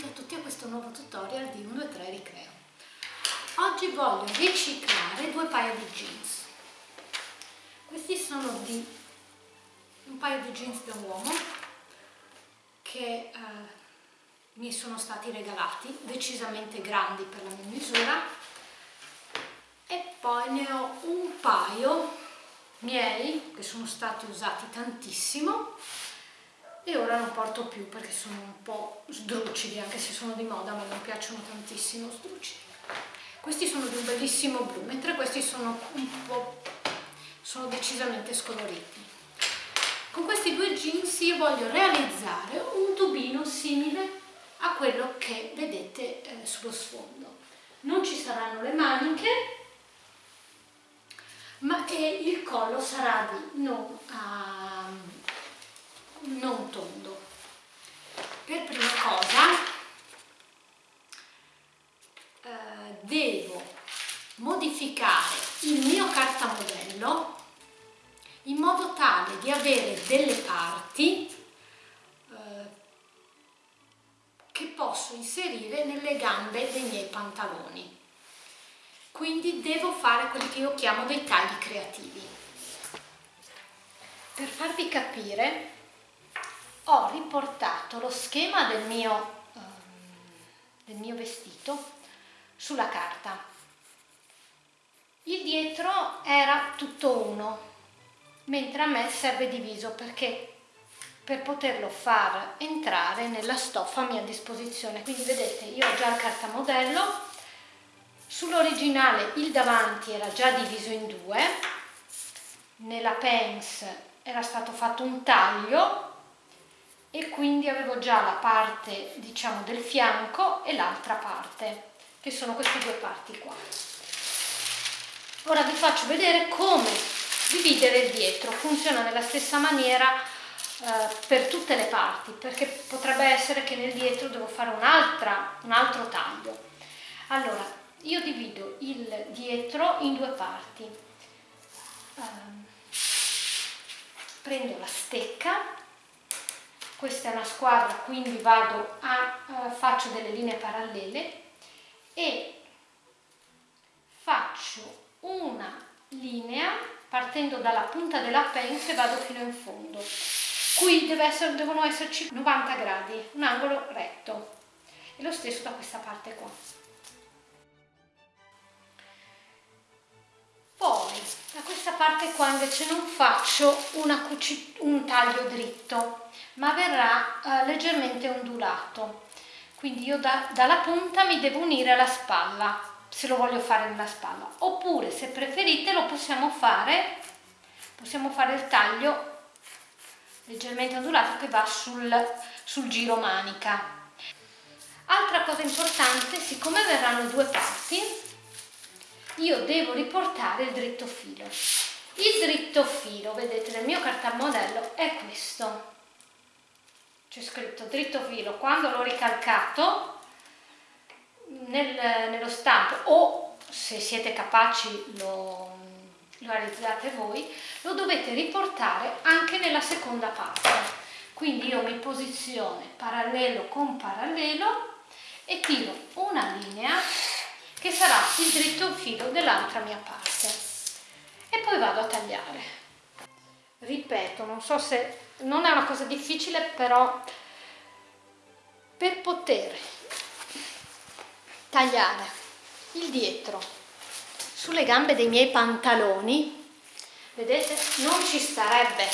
benvenuti a tutti a questo nuovo tutorial di 1, 2, 3 Ricreo. Oggi voglio riciclare due paia di jeans. Questi sono di un paio di jeans da uomo che eh, mi sono stati regalati, decisamente grandi per la mia misura e poi ne ho un paio miei che sono stati usati tantissimo e ora non porto più perché sono un po' sdruccidi, anche se sono di moda, ma mi piacciono tantissimo sdruccidi. Questi sono di un bellissimo blu, mentre questi sono un po' sono decisamente scoloriti. Con questi due jeans io voglio realizzare un tubino simile a quello che vedete eh, sullo sfondo. Non ci saranno le maniche, ma il collo sarà di non a non tondo. Per prima cosa eh, devo modificare il mio cartamodello in modo tale di avere delle parti eh, che posso inserire nelle gambe dei miei pantaloni. Quindi devo fare quelli che io chiamo dei tagli creativi. Per farvi capire ho riportato lo schema del mio, um, del mio vestito sulla carta. Il dietro era tutto uno, mentre a me serve diviso perché per poterlo far entrare nella stoffa a mia disposizione. Quindi vedete, io ho già il cartamodello, sull'originale il davanti era già diviso in due, nella pens era stato fatto un taglio e quindi avevo già la parte diciamo del fianco e l'altra parte che sono queste due parti qua. Ora vi faccio vedere come dividere il dietro. Funziona nella stessa maniera eh, per tutte le parti perché potrebbe essere che nel dietro devo fare un, un altro taglio. Allora io divido il dietro in due parti. Eh, prendo la stecca questa è una squadra quindi vado a uh, faccio delle linee parallele e faccio una linea partendo dalla punta della pence vado fino in fondo. Qui essere, devono esserci 90 gradi un angolo retto. E lo stesso da questa parte qua parte qua invece non faccio un taglio dritto ma verrà eh, leggermente ondulato. Quindi io da, dalla punta mi devo unire alla spalla se lo voglio fare nella spalla. Oppure se preferite lo possiamo fare possiamo fare il taglio leggermente ondulato che va sul, sul giro manica. Altra cosa importante siccome verranno due parti io devo riportare il dritto filo il dritto filo vedete nel mio cartamodello è questo c'è scritto dritto filo, quando l'ho ricalcato nel, nello stampo o se siete capaci lo, lo realizzate voi, lo dovete riportare anche nella seconda parte. Quindi io mi posiziono parallelo con parallelo e tiro una linea che sarà il dritto filo dell'altra mia parte e poi vado a tagliare. Ripeto, non so se non è una cosa difficile, però per poter tagliare il dietro sulle gambe dei miei pantaloni, vedete, non ci starebbe,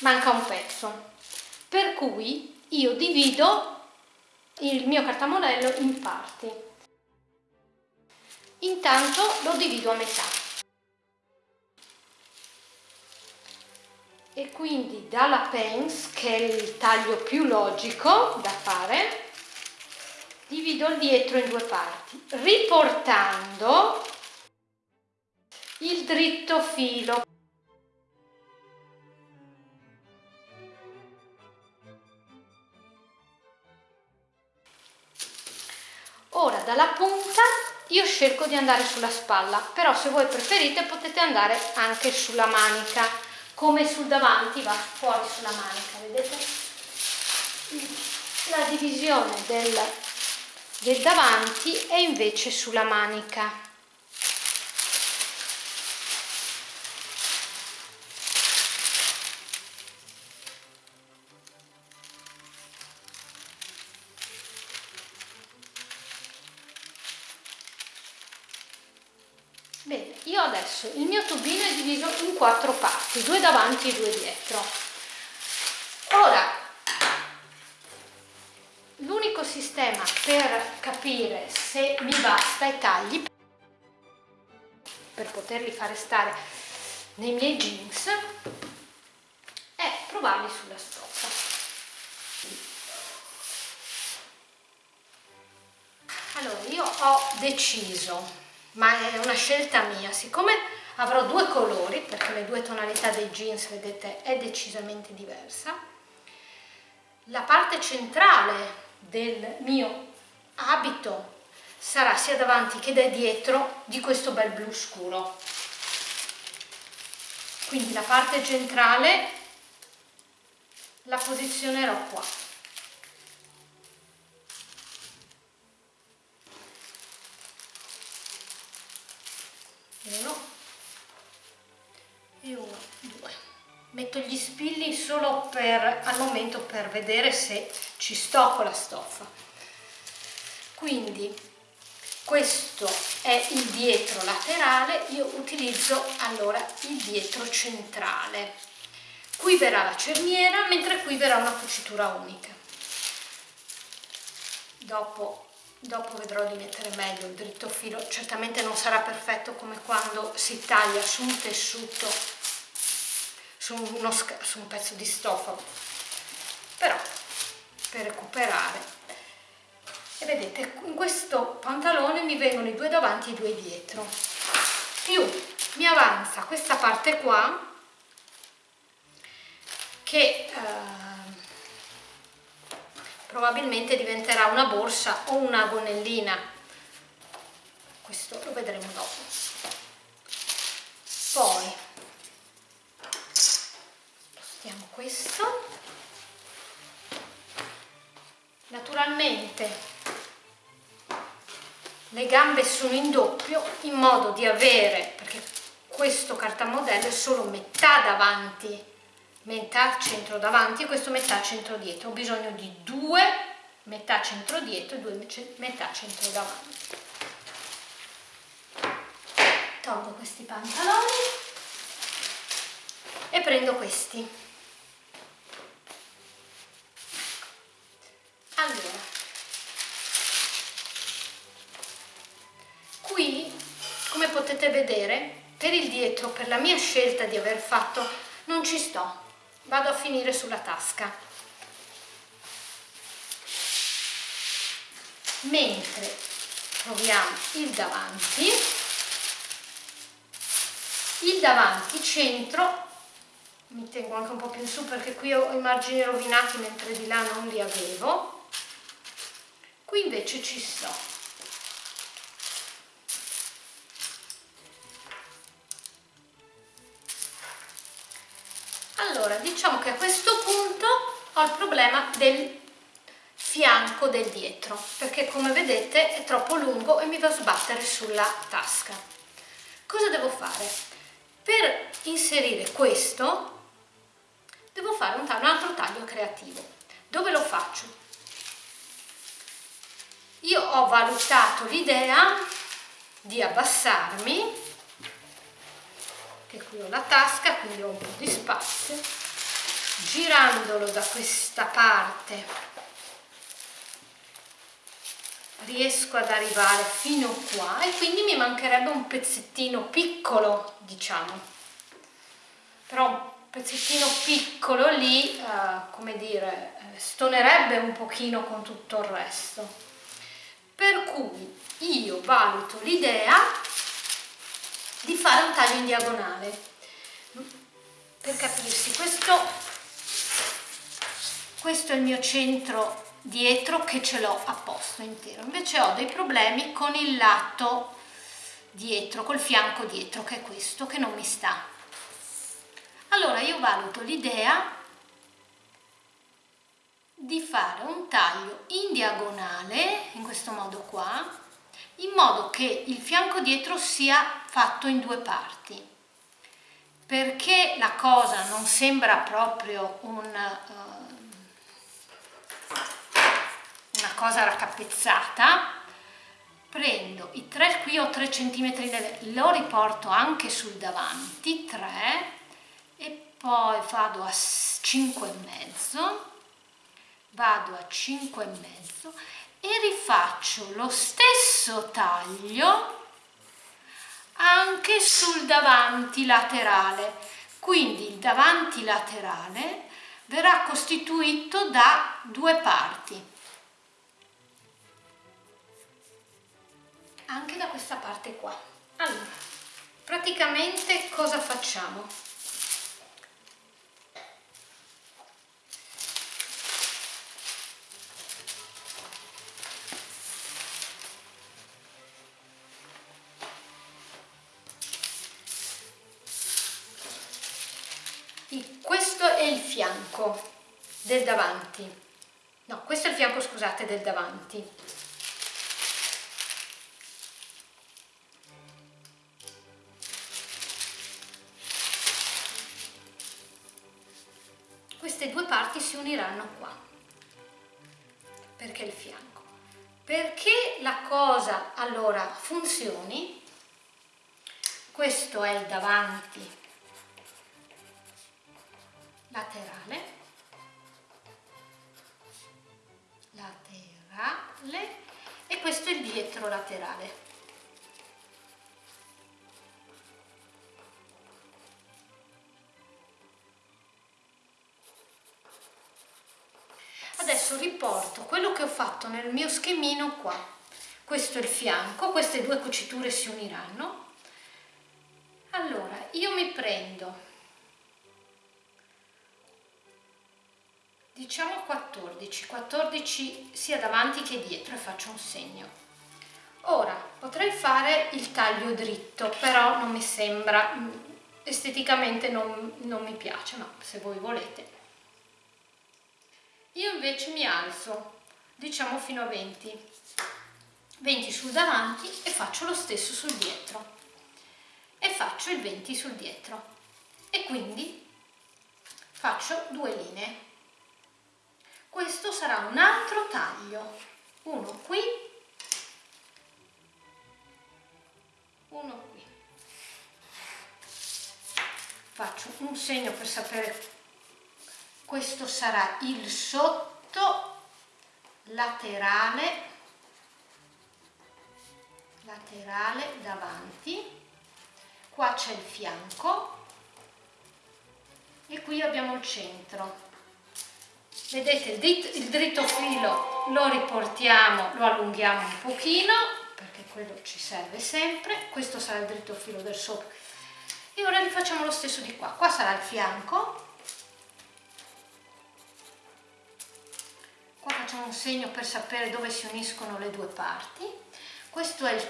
manca un pezzo, per cui io divido il mio cartamodello in parti. Intanto lo divido a metà. e quindi dalla pens, che è il taglio più logico da fare, divido il dietro in due parti, riportando il dritto filo. Ora dalla punta io cerco di andare sulla spalla, però se voi preferite potete andare anche sulla manica come sul davanti va fuori sulla manica, vedete? la divisione del, del davanti è invece sulla manica io adesso il mio tubino è diviso in quattro parti, due davanti e due dietro. Ora, l'unico sistema per capire se mi basta i tagli per poterli fare stare nei miei jeans è provarli sulla stoffa. Allora, io ho deciso ma è una scelta mia, siccome avrò due colori, perché le due tonalità dei jeans, vedete, è decisamente diversa, la parte centrale del mio abito sarà sia davanti che da dietro di questo bel blu scuro. Quindi la parte centrale la posizionerò qua. Uno. E uno, due. Metto gli spilli solo per al momento per vedere se ci sto con la stoffa. Quindi questo è il dietro laterale. Io utilizzo allora il dietro centrale. Qui verrà la cerniera mentre qui verrà una cucitura unica. Dopo dopo vedrò di mettere meglio il dritto filo. Certamente non sarà perfetto come quando si taglia su un tessuto su, uno, su un pezzo di stoffa però per recuperare e vedete in questo pantalone mi vengono i due davanti e i due dietro. Più mi avanza questa parte qua che eh, probabilmente diventerà una borsa o una gonnellina. Questo lo vedremo dopo. Poi spostiamo questo. Naturalmente le gambe sono in doppio in modo di avere perché questo cartamodello è solo metà davanti metà centro davanti e questo metà centro dietro. Ho bisogno di due metà centro dietro e due metà centro davanti. Tolgo questi pantaloni e prendo questi. Allora qui come potete vedere per il dietro per la mia scelta di aver fatto non ci sto vado a finire sulla tasca. Mentre proviamo il davanti il davanti centro mi tengo anche un po' più in su perché qui ho i margini rovinati mentre di là non li avevo qui invece ci sto Allora, diciamo che a questo punto ho il problema del fianco del dietro, perché come vedete è troppo lungo e mi va a sbattere sulla tasca. Cosa devo fare? Per inserire questo devo fare un, un altro taglio creativo. Dove lo faccio? Io ho valutato l'idea di abbassarmi che qui ho la tasca quindi ho un po' di spazio girandolo da questa parte. Riesco ad arrivare fino qua e quindi mi mancherebbe un pezzettino piccolo diciamo. Però un pezzettino piccolo lì eh, come dire eh, stonerebbe un pochino con tutto il resto. Per cui io valuto l'idea di fare un taglio in diagonale. Per capirsi questo questo è il mio centro dietro che ce l'ho a posto intero invece ho dei problemi con il lato dietro col fianco dietro che è questo che non mi sta allora io valuto l'idea di fare un taglio in diagonale, in questo modo qua, in modo che il fianco dietro sia fatto in due parti. Perché la cosa non sembra proprio un, uh, una cosa raccapezzata, prendo i 3, qui ho 3 cm, lo riporto anche sul davanti, 3, e poi vado a 5 e mezzo, vado a 5 e mezzo e rifaccio lo stesso taglio anche sul davanti laterale. Quindi il davanti laterale verrà costituito da due parti. Anche da questa parte qua. Allora, praticamente cosa facciamo? questo è il fianco del davanti no questo è il fianco scusate del davanti uniranno qua perché il fianco perché la cosa allora funzioni questo è il davanti laterale, laterale e questo è il dietro laterale. Adesso riporto quello che ho fatto nel mio schemino qua. Questo è il fianco, queste due cuciture si uniranno. Allora, io mi prendo diciamo 14 14 sia davanti che dietro e faccio un segno ora potrei fare il taglio dritto però non mi sembra esteticamente non, non mi piace ma se voi volete io invece mi alzo diciamo fino a 20 20 sul davanti e faccio lo stesso sul dietro. E faccio il 20 sul dietro. E quindi faccio due linee. Questo sarà un altro taglio. Uno qui. Uno qui. Faccio un segno per sapere questo sarà il sotto laterale laterale davanti. Qua c'è il fianco e qui abbiamo il centro. Vedete il dritto, il dritto filo lo riportiamo lo allunghiamo un pochino perché quello ci serve sempre. Questo sarà il dritto filo del sopra e ora rifacciamo lo stesso di qua. Qua sarà il fianco qua facciamo un segno per sapere dove si uniscono le due parti. Questo è il,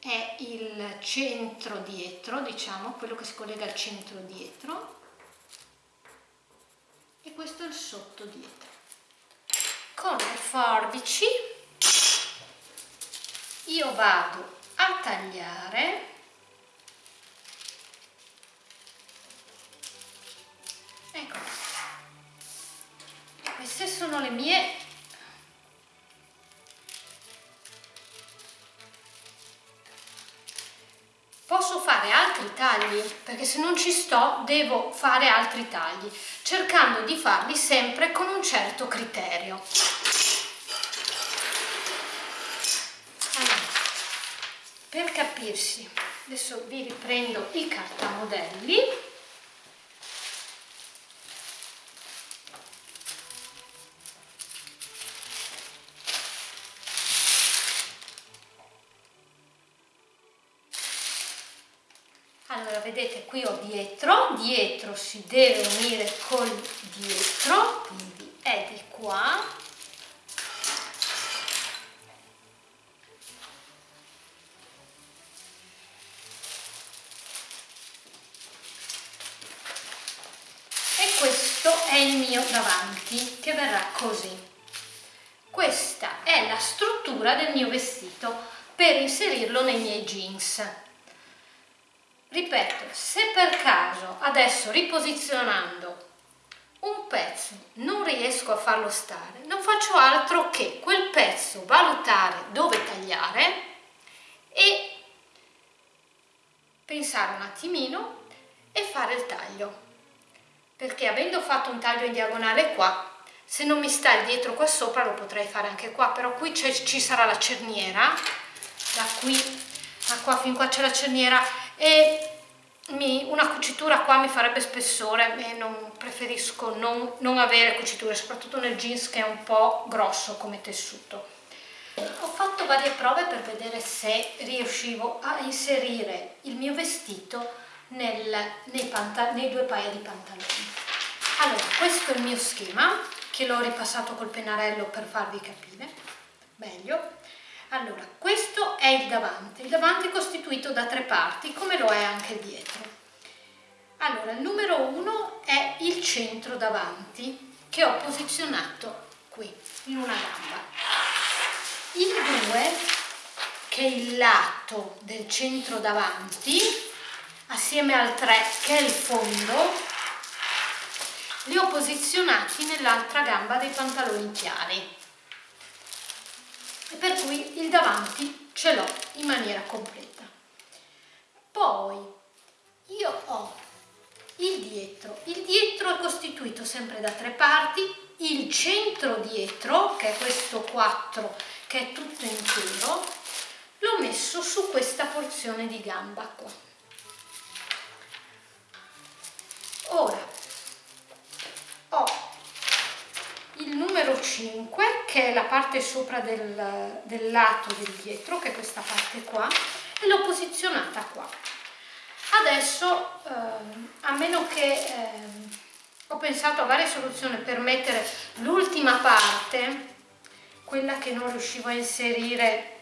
è il centro dietro diciamo quello che si collega al centro dietro. E questo è il sotto dietro. Con le forbici io vado a tagliare le mie. Posso fare altri tagli? Perché se non ci sto devo fare altri tagli cercando di farli sempre con un certo criterio. Allora, per capirsi adesso vi riprendo i cartamodelli allora vedete qui ho dietro dietro si deve unire col dietro quindi è di qua. E questo è il mio davanti che verrà così. Questa è la struttura del mio vestito per inserirlo nei miei jeans ripeto se per caso adesso riposizionando un pezzo non riesco a farlo stare non faccio altro che quel pezzo valutare dove tagliare e pensare un attimino e fare il taglio. Perché avendo fatto un taglio in diagonale qua se non mi sta il dietro qua sopra lo potrei fare anche qua però qui ci sarà la cerniera da qui a qua fin qua c'è la cerniera e mi, una cucitura qua mi farebbe spessore e non preferisco non, non avere cuciture soprattutto nel jeans che è un po' grosso come tessuto. Ho fatto varie prove per vedere se riuscivo a inserire il mio vestito nel, nei, nei due paia di pantaloni. Allora questo è il mio schema che l'ho ripassato col pennarello per farvi capire. Meglio. Allora, questo è il davanti. Il davanti è costituito da tre parti, come lo è anche il dietro. Allora, il numero uno è il centro davanti, che ho posizionato qui, in una gamba. Il 2, che è il lato del centro davanti, assieme al 3, che è il fondo, li ho posizionati nell'altra gamba dei pantaloni chiari per cui il davanti ce l'ho in maniera completa. Poi io ho il dietro. Il dietro è costituito sempre da tre parti. Il centro dietro che è questo 4 che è tutto intero l'ho messo su questa porzione di gamba qua. Ora ho il numero 5 che è la parte sopra del, del lato del dietro che è questa parte qua e l'ho posizionata qua. Adesso eh, a meno che eh, ho pensato a varie soluzioni per mettere l'ultima parte quella che non riuscivo a inserire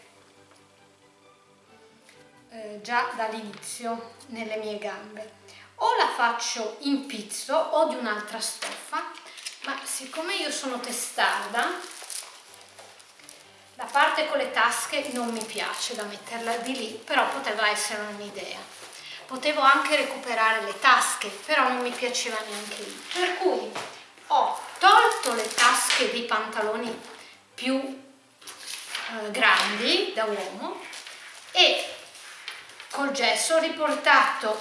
eh, già dall'inizio nelle mie gambe. O la faccio in pizzo o di un'altra stoffa ma siccome io sono testarda la parte con le tasche non mi piace da metterla di lì però poteva essere un'idea. Potevo anche recuperare le tasche però non mi piaceva neanche lì. Per cui ho tolto le tasche dei pantaloni più eh, grandi da uomo e col gesso ho riportato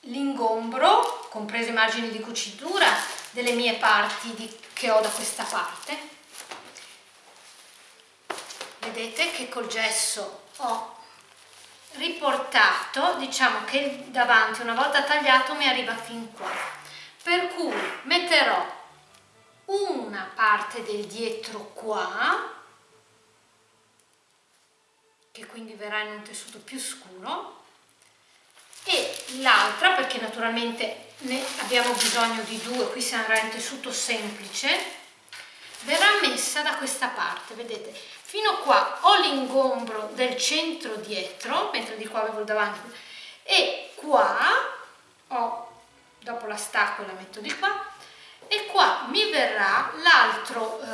l'ingombro, compreso i margini di cucitura, delle mie parti di, che ho da questa parte. Vedete che col gesso ho riportato, diciamo che il davanti una volta tagliato mi arriva fin qua. Per cui metterò una parte del dietro qua, che quindi verrà in un tessuto più scuro, e l'altra perché naturalmente ne abbiamo bisogno di due qui si andrà in tessuto semplice verrà messa da questa parte vedete? Fino qua ho l'ingombro del centro dietro mentre di qua avevo davanti e qua ho dopo la stacco la metto di qua e qua mi verrà l'altro eh,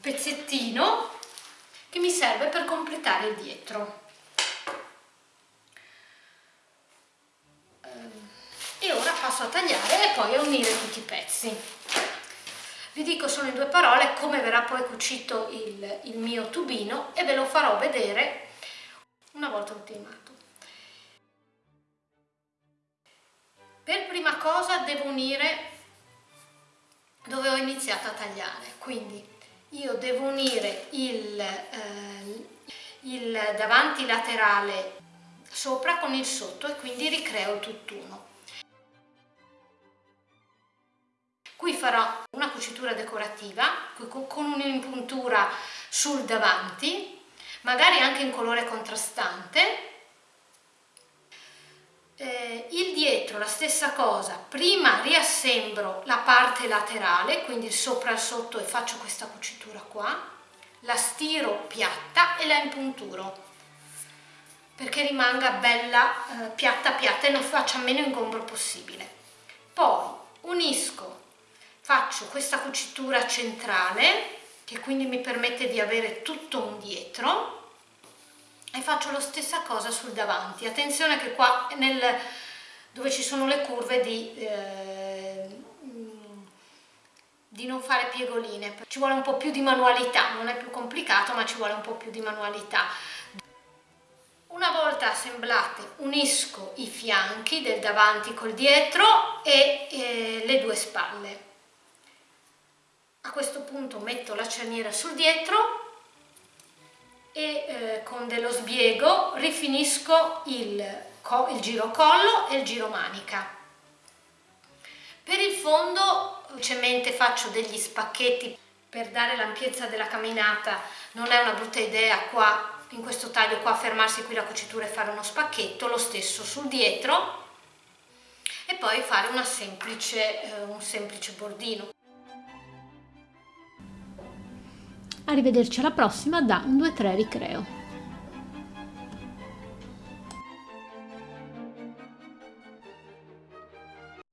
pezzettino che mi serve per completare il dietro e ora passo a tagliare e poi a unire tutti i pezzi. Vi dico solo in due parole come verrà poi cucito il, il mio tubino e ve lo farò vedere una volta ultimato. Per prima cosa devo unire dove ho iniziato a tagliare. Quindi io devo unire il, eh, il davanti laterale sopra con il sotto e quindi ricreo tutt'uno Qui farò una cucitura decorativa con un'impuntura sul davanti, magari anche in colore contrastante. Eh, il dietro la stessa cosa, prima riassembro la parte laterale, quindi sopra e sotto e faccio questa cucitura qua, la stiro piatta e la impunturo perché rimanga bella eh, piatta piatta e non faccia meno ingombro possibile. poi unisco faccio questa cucitura centrale che quindi mi permette di avere tutto un dietro e faccio la stessa cosa sul davanti. Attenzione che qua nel, dove ci sono le curve di, eh, di non fare piegoline. Ci vuole un po' più di manualità non è più complicato ma ci vuole un po' più di manualità una volta assemblate unisco i fianchi del davanti col dietro e eh, le due spalle a questo punto metto la cerniera sul dietro e eh, con dello sbiego rifinisco il, il giro collo e il giro manica. Per il fondo semplicemente faccio degli spacchetti per dare l'ampiezza della camminata, non è una brutta idea qua in questo taglio qua fermarsi qui la cucitura e fare uno spacchetto, lo stesso sul dietro e poi fare una semplice, eh, un semplice bordino. Arrivederci alla prossima da un 2-3 Ricreo.